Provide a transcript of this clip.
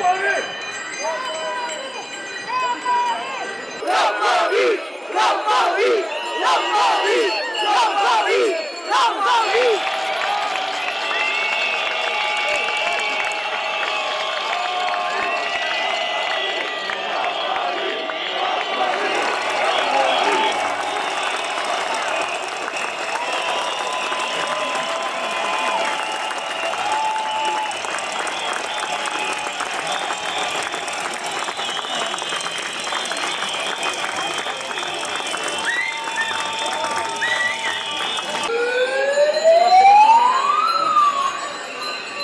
Money!